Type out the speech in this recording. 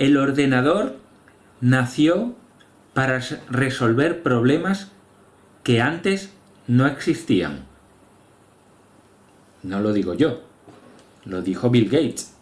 el ordenador nació para resolver problemas que antes no existían. No lo digo yo, lo dijo Bill Gates.